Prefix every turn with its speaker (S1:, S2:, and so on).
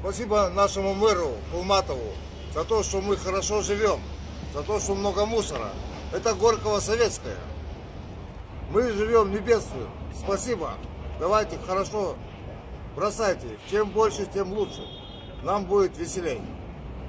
S1: Спасибо нашему мэру Кулматову за то, что мы хорошо живем, за то, что много мусора. Это Горького советская. Мы живем, не бедствуем. Спасибо. Давайте хорошо бросайте. Чем больше, тем лучше. Нам будет веселее.